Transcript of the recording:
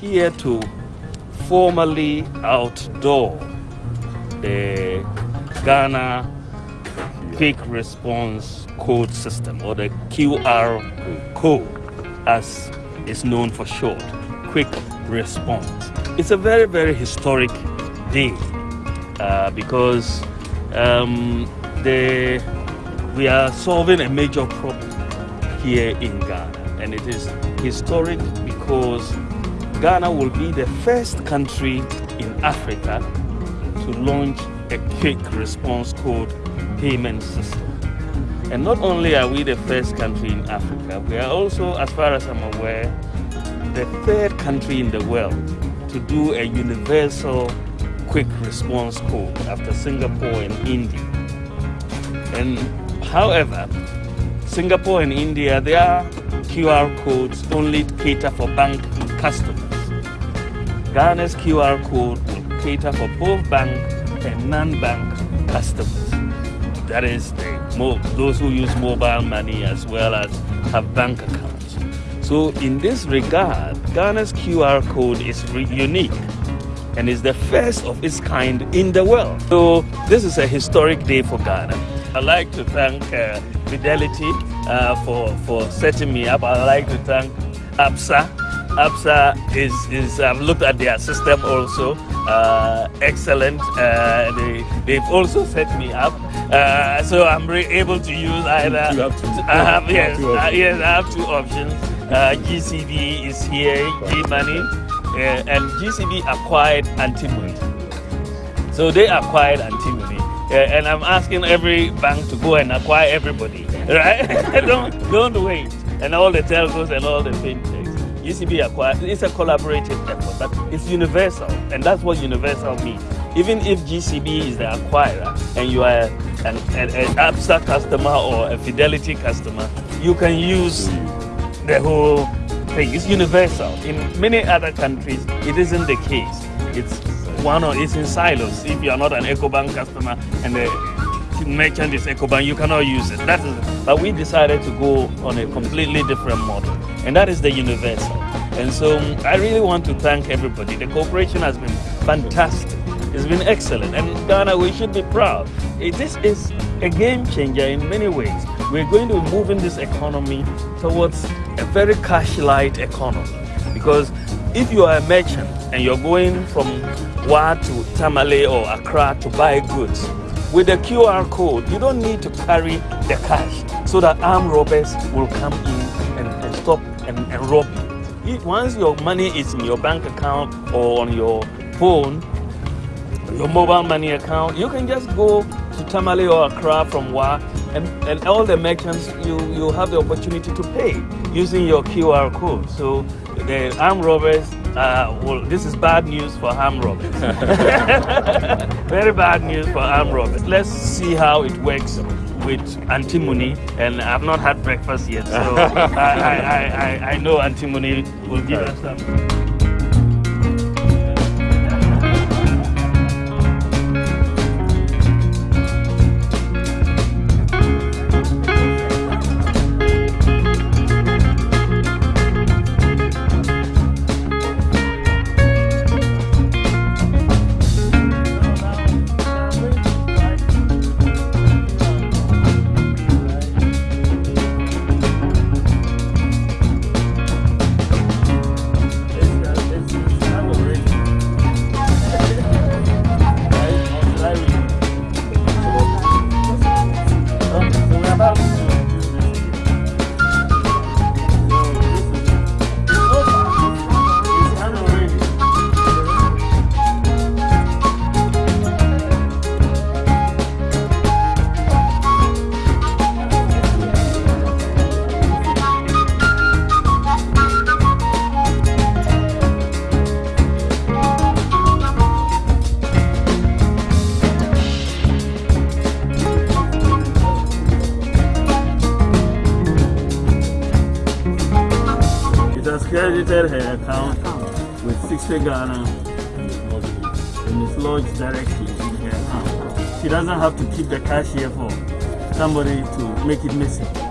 here to formally outdoor the Ghana Quick Response Code System or the QR code as is known for short, Quick Response. It's a very, very historic day uh, because um, the, we are solving a major problem here in Ghana and it is historic because Ghana will be the first country in Africa to launch a quick response code payment system. And not only are we the first country in Africa, we are also, as far as I'm aware, the third country in the world to do a universal quick response code after Singapore and India. And however, Singapore and India, their QR codes only cater for bank customers. Ghana's QR code will cater for both bank and non-bank customers. That is, those who use mobile money as well as have bank accounts. So in this regard, Ghana's QR code is unique and is the first of its kind in the world. So this is a historic day for Ghana. I'd like to thank uh, Fidelity uh, for, for setting me up. I'd like to thank ABSA. ABSA is, is I've looked at their system also, uh, excellent. Uh, they, they've also set me up. Uh, so I'm able to use either. You have two. I have, yes, uh, yes, I have two options. GCB is here, G-Money, and GCB acquired antimony. So they acquired antimony. and I'm asking every bank to go and acquire everybody right? don't don't wait. And all the telcos and all the fintechs. UCB acquired. It's a collaborative effort, but it's universal, and that's what universal means. Even if GCB is the acquirer and you are an, an, an ABSA customer or a Fidelity customer, you can use the whole thing. It's universal. In many other countries, it isn't the case. It's one or it's in silos. If you are not an EcoBank customer and the merchant is EcoBank, you cannot use it. That is, but we decided to go on a completely different model, and that is the universal. And so um, I really want to thank everybody. The cooperation has been fantastic. It's been excellent. And Ghana, we should be proud. This is a game changer in many ways. We're going to be moving this economy towards a very cash-light economy. Because if you are a merchant and you're going from Wa to Tamale or Accra to buy goods, with the QR code, you don't need to carry the cash so that armed robbers will come in and, and stop and, and rob you. Once your money is in your bank account or on your phone, your mobile money account, you can just go to Tamale or Accra from Wa and, and all the merchants, you, you have the opportunity to pay using your QR code. So the armed robbers uh, well, this is bad news for armed robbers. Very bad news for armed robbers. Let's see how it works with antimony. And I've not had breakfast yet, so I, I, I, I know antimony will give us some. Credited her account with 60 Ghana and it's lodged directly in her account. She doesn't have to keep the cash here for somebody to make it missing.